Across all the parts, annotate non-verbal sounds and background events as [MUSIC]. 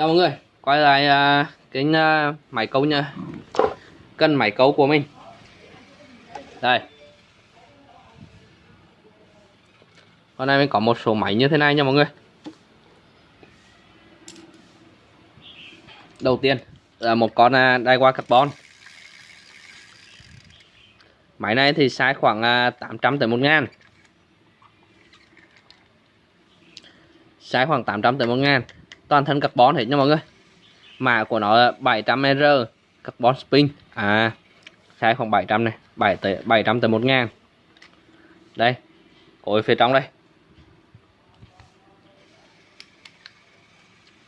chào mọi người quay lại à, uh, cái à, uh, máy cấu nha. Cân máy cấu của mình. Đây. Hôm nay mình có một số máy như thế này nha mọi người. Đầu tiên là một con à, uh, đai qua carbon. Máy này thì size khoảng uh, 800 tới 1 ngàn. Size khoảng 800 tới 1 ngàn toàn thân carbon hết nha mọi người. Mã của nó là 700R carbon spin. À sai khoảng 700 này 7 tới 700 tới 1 ngàn. Đây cối phía trong đây.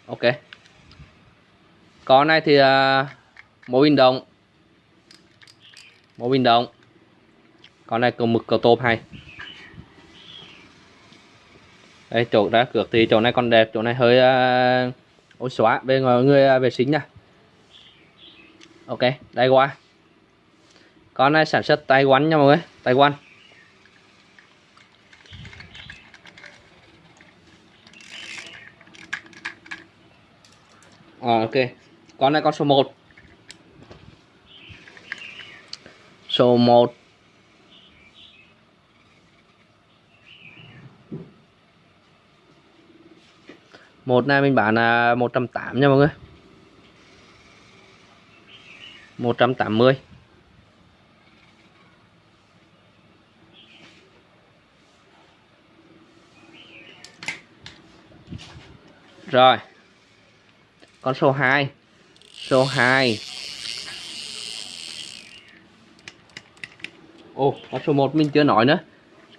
Ok. Con này thì uh, mô bình động. Mô bình động. Con này cầu mực cầu tôm hay đây chỗ đã cược thì chỗ này còn đẹp chỗ này hơi uh, ôi xóa. Về à, người, người uh, vệ sinh nha. Ok đây qua con này sản xuất tay quán nha mọi người tay quán à, ờ, ok. Con này con số 1 số 1 một này mình bán là 180 nha mọi người. 180 Rồi. Con số 2 Số 2 Ồ, con số 1 mình chưa nói nữa.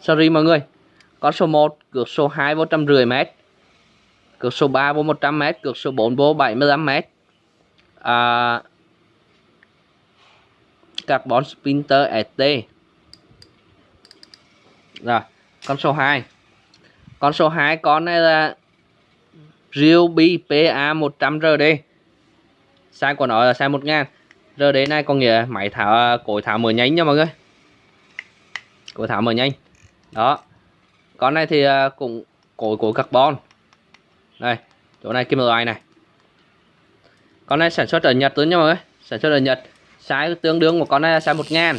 Sorry mọi người. Con số 1 cược số 2 vô trăm rưỡi mét. Cược số 3 vô 100m, cược số 4 vô 75m. À, Carbon spinter ST. Rồi, con số 2. Con số 2 con này là Ryobi PA 100RD. Size của nó là size 1000. RD này có nghĩa máy thảo à, cối thảo mở nhanh nha mọi người. Cối thảo mở nhanh. Đó. Con này thì à, cũng cối cối carbon đây, chỗ này kim loại này. Con này sản xuất ở Nhật luôn nha mọi người. Sản xuất ở Nhật, size tương đương của con này là size 1000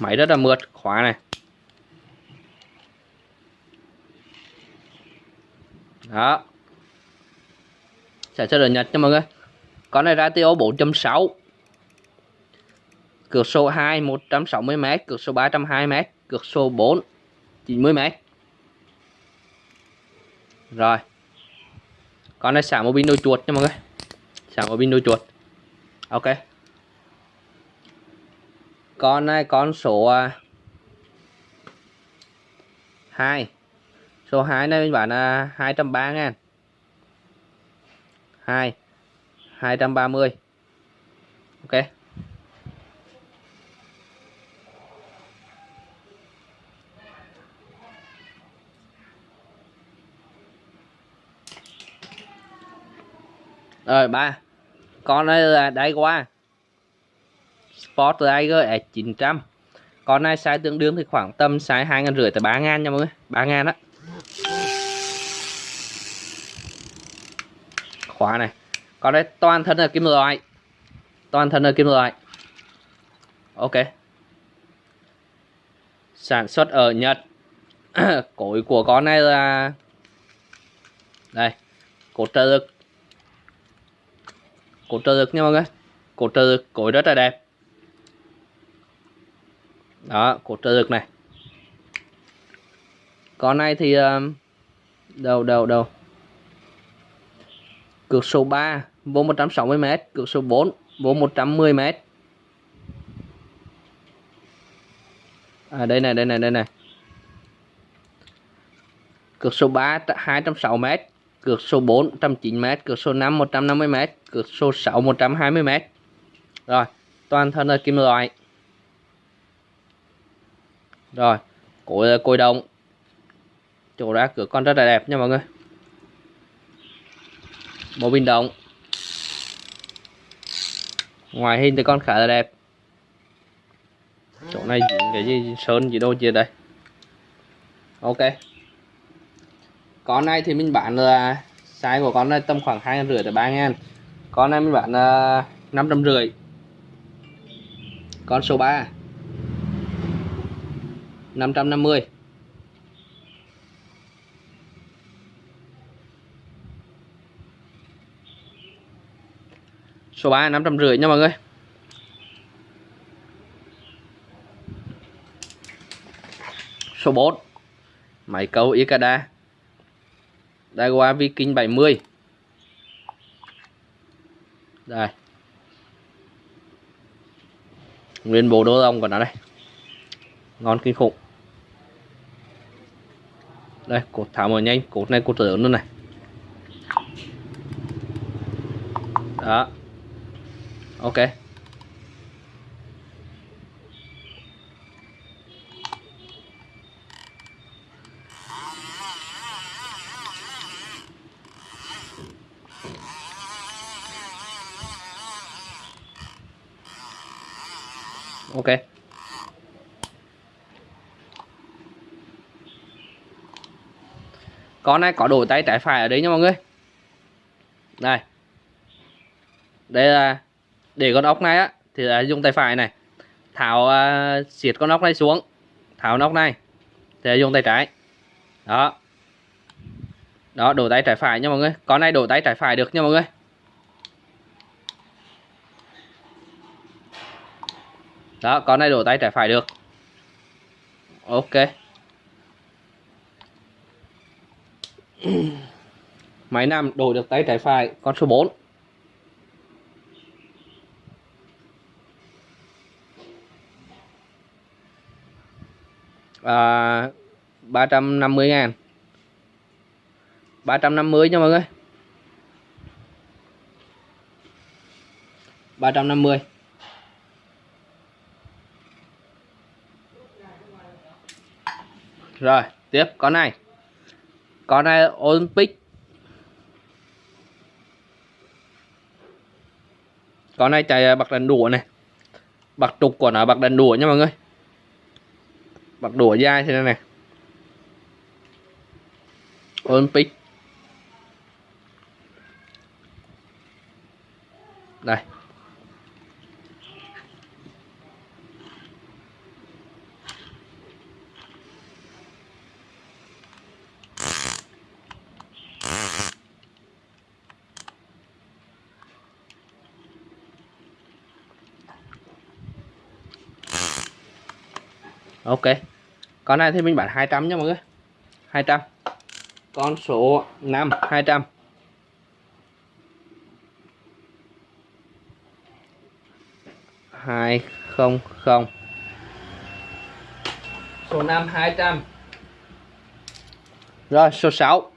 máy rất là mượt, khóa này. Đó. Sản xuất ở Nhật nha mọi người. Con này ratio 4.6 cược số 2 160m cược số 320m cược số 4 90m rồi. Con này xả một pin đôi chuột nha mọi người. Xả một pin đôi chuột. Ok. Con này, con số à, 2 số 2 này mình bán là 230 ngàn. 2 230 ok. Rồi ba. Con này là đây qua. Sport Tiger S900 con này size tương đương thì khoảng tầm size hai ngàn rưỡi tới ba ngàn nha mọi người. ba ngàn đó khóa này. Con này toàn thân là kim loại. Toàn thân là kim loại. Ok. Sản xuất ở Nhật. [COUGHS] Cối của con này là đây. Cột trợ lực cột trợ lực nha mọi người. Cột trợ lực cối rất là đẹp. Đó cột trợ lực này. Con này thì ờ, um, đầu đầu đầu cược số 3 vô 160m cược số 4 vô 110m à đây này đây này đây này. Cược số 3 206m cược số 4 109m, cược số 5 150m, cược số 6 120m. Rồi, toàn thân là kim loại. Rồi, cối là cối đồng. Chỗ ra cửa con rất là đẹp nha mọi người. Bộ bình động. Ngoài hình thì con khá là đẹp. Chỗ này cái gì sơn gì đâu chưa đây. Ok con này thì mình bán là size của con này tầm khoảng hai rưỡi tới ba ngàn. Con này mình bán uh, năm trăm rưỡi. Con số 3 550 số 3 550 nha mọi người. Số 4 máy câu Ikeda. Daiwa Viking 70 đây. Nguyên bộ đô lông của nó đây. Ngon kinh khủng. Đây, cột thả mở nhanh, cột này cột lớn luôn này. Đó. Ok. Ok. Con này có đổi tay trái phải ở đấy nha mọi người. Đây đây là để con ốc này á thì là dùng tay phải này. Tháo uh, xiết con ốc này xuống. Tháo ốc này. Thì là dùng tay trái. Đó đó đổ tay trái phải nha mọi người. Con này đổ tay trái phải được nha mọi người. Đó con này đổ tay trái phải được. Ok. [CLEARS THROAT] Máy nam đổi được tay trái phải con số 4 à, 350 ngàn. 350 nha mọi người. 350 Rồi, tiếp con này. Con này, Olympic. Con này, chạy à, bạc đèn đũa này. Bạc trục của nó, bạc đèn đũa nha mọi người. Bạc đũa dai thế này này Olympic. Đây. Ok. Con này thì mình bán 200 nha mọi người. 200 con số 5 200 hai không không. Số 5 200 rồi số 6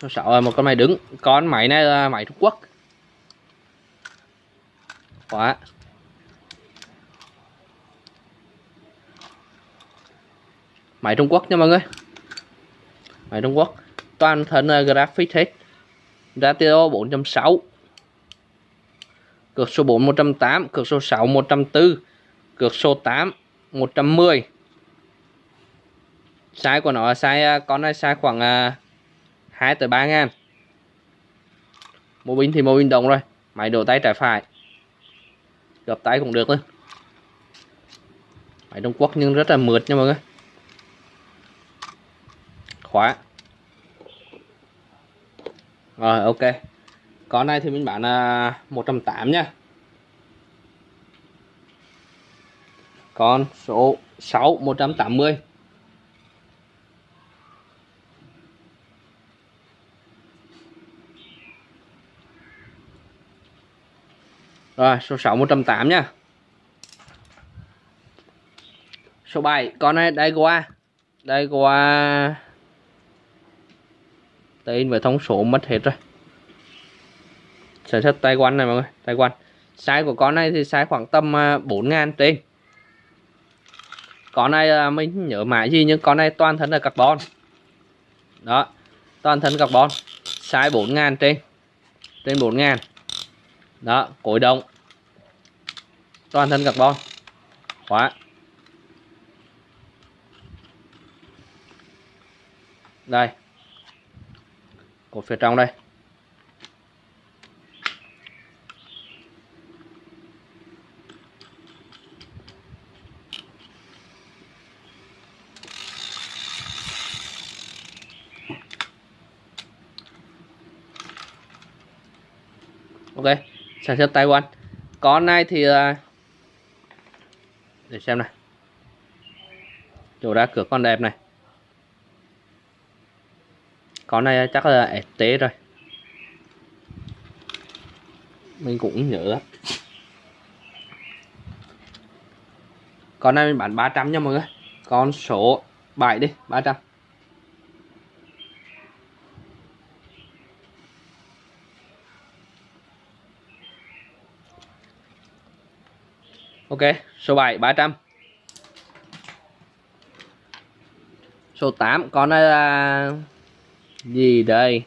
số 6 là một con máy đứng. Con máy này là máy Trung Quốc. Khóa máy Trung Quốc nha mọi người. Máy Trung Quốc. Toàn thân uh, graphic hết. Ratio 4.6 cược số 4 108 cược số 6 104 cược số 8 110 size của nó là size à, con này size khoảng à, uh, 2 tới 3 ngàn. Mô binh thì mô binh đồng rồi máy đổ tay trái phải. Gập tay cũng được thôi. máy Trung Quốc nhưng rất là mượt nha mọi người. Khóa. Rồi ok con này thì mình bán là 180 nha con số 6 180 Rồi, số 6 180 nha Số 7 con này đây qua Đây qua tên với thông số mất hết rồi sản xuất tay quan này mọi người tay quan size của con này thì size khoảng tầm à, 4.000 trên con này à, mình nhớ mãi gì nhưng con này toàn thân là carbon. Đó toàn thân carbon. Size 4.000 trên trên 4.000 đó cối động toàn thân carbon. Khóa. Đây. Cột phía trong đây ok sản xuất Taiwan. Con này thì à, để xem này chỗ ra cửa con đẹp này. Con này chắc là FT rồi. Mình cũng nhớ lắm. Con này mình bán 300 nha mọi người. Con số 7 đi 300 Ok, số 7 300. Số 8 con này là gì đây?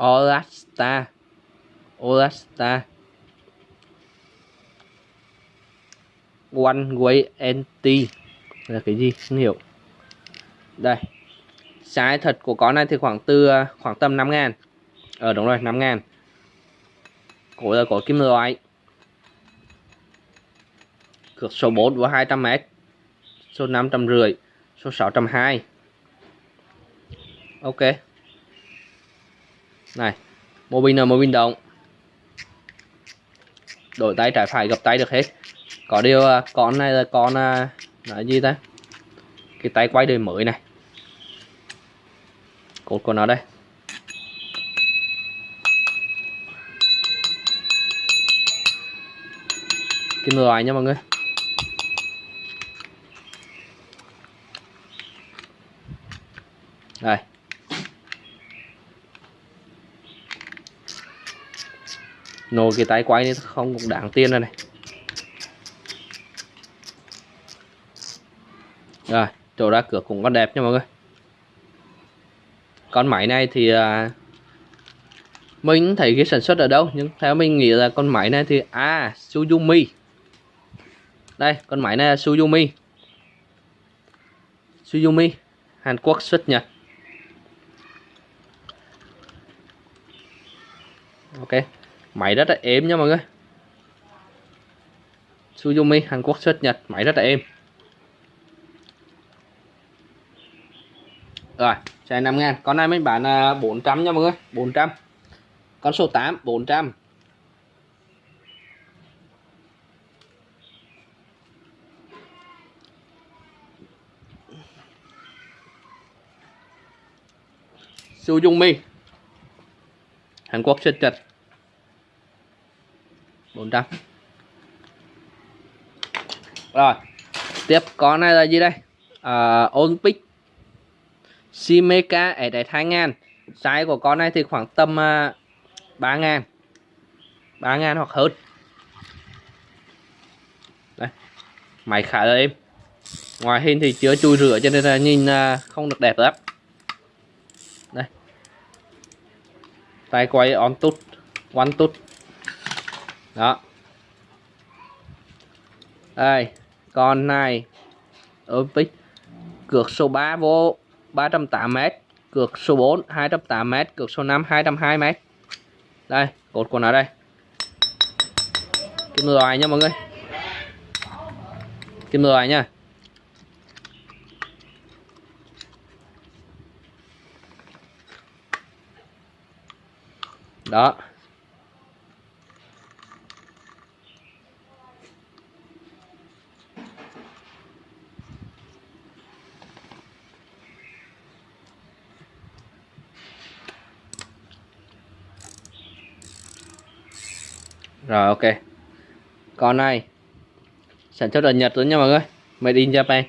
Olasta. Olasta. One way NT là cái gì không hiểu đây size thật của con này thì khoảng từ à, khoảng tầm 5 ngàn Ờ đúng rồi 5 ngàn. Cổ là có kim loại. Cược số 4 của 200m Số 550 Số 620 Ok. Này Mô pin là mô pin động. Đổi tay trái phải gập tay được hết. Có điều à, con này là con là gì ta? Cái tay quay đời mới này. Cột của nó đây. Kim loại nha mọi người. Đây. Nồi cái tay quay này không cũng đáng tiền rồi này. Rồi chỗ ra cửa cũng còn đẹp nha mọi người. Con máy này thì à, mình thấy cái sản xuất ở đâu nhưng theo mình nghĩ là con máy này thì à Suzumi đây, con máy này là Suzumi Suzumi Hàn Quốc xuất Nhật. Ok máy rất là êm nha mọi người. Suzumi Hàn Quốc xuất Nhật máy rất là êm. Rồi, chạy 5 ngàn. Con này mình bán 400 nha mọi người 400 con số 8 400 Su Dung Mi. Hàn Quốc xuất trịch 400 Rồi Tiếp con này là gì đây? À, Olympic. Simeka ở đại 2000 Size của con này thì khoảng tầm à, uh, 3 ngàn. 3 ngàn hoặc hơn. Đây Máy khá là êm. Ngoài hình thì chưa chui rửa cho nên là nhìn uh, không được đẹp lắm. Tay quay on tút, one tút. Đó. Đây, con này. Olympic, cược số 3 vô 308m cược số 4 208m cược số 5 220m đây, cột của nó đây. Kim loại nha mọi người. Kim loại nha. Đó. Rồi, ok. Con này sản xuất ở Nhật luôn nha mọi người. Made in Japan.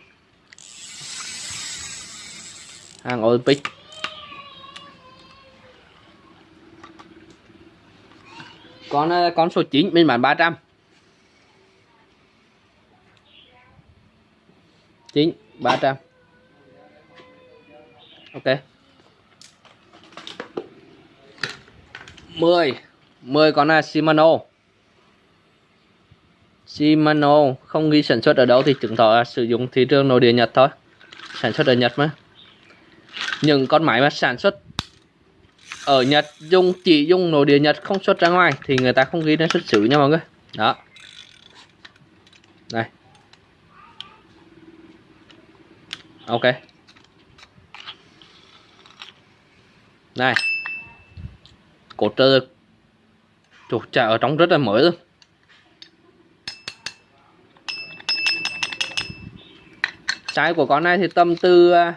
Hàng Olympic. Con ờ, con số 9 mình bán 300 9 300 ok. 10 10 con là Shimano. Shimano không ghi sản xuất ở đâu thì chứng tỏ là sử dụng thị trường nội địa Nhật thôi. Sản xuất ở Nhật mà. Những con máy mà sản xuất ở Nhật dùng chỉ dùng nội địa Nhật không xuất ra ngoài thì người ta không ghi đến xuất xứ nha mọi người. Đó. Này ok. Này. Cột trợ lực Trời, chả ở trong rất là mới luôn. Trái của con này thì tầm từ à,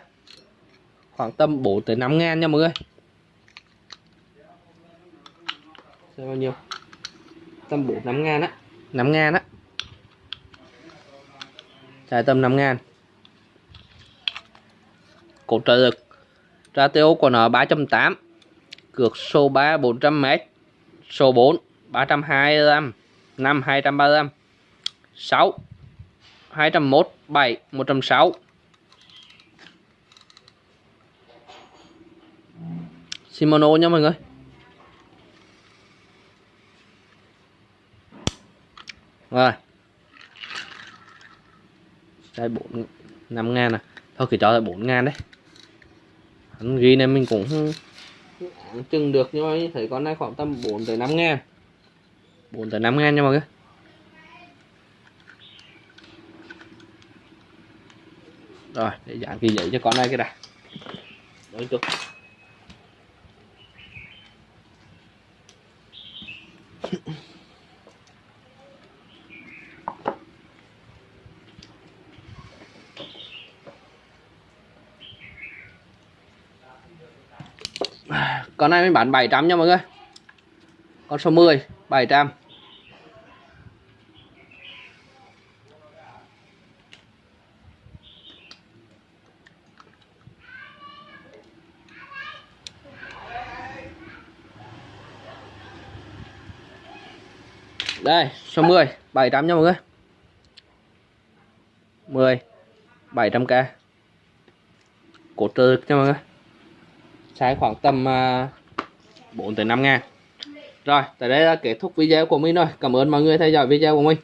khoảng tầm 4 tới 5 ngàn nha mọi người. Rồi bao nhiêu? Tầm 4 5 ngàn á. 5 ngàn á. Trái tầm 5 ngàn. Cột trợ lực. Ratio của nó 3.8 Cược số 3 400m Số 4 325 5 235 6 201 7 106 Shimano nha mọi người. Rồi. Đây 4 5 ngàn à. Thôi, cứ cho là 4 ngàn đấy. Anh ghi này mình cũng chừng được, nhưng mà thấy con này khoảng tầm 4 tới 5 ngàn. 4 tới 5 ngàn nha mọi người. Rồi, để dán cái giấy cho con này cái đã. Đấy chút con này mình bán 700 nha mọi người. Con số 10 700 đây, số 10 700 nha mọi người. 10 700k cột trừ nha mọi người sai khoảng tầm à, 4 tới 5 ngàn. Rồi, tới đây là kết thúc video của mình rồi. Cảm ơn mọi người theo dõi video của mình.